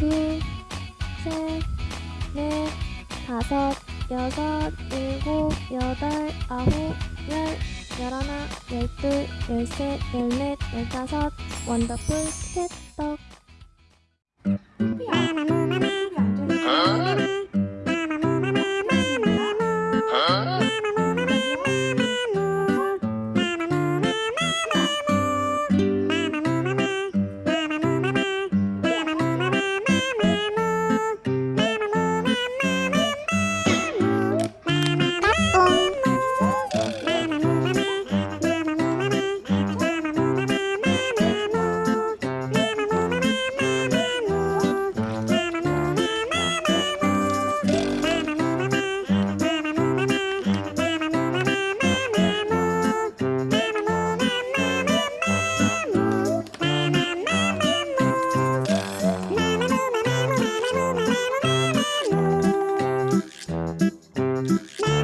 둘, 셋, 넷, 다섯, 여섯, 일곱, 여덟, 아홉, 열, 열하나, 열둘, 열셋, 열넷, 열다섯, 원더풀 캣 Mm-hmm.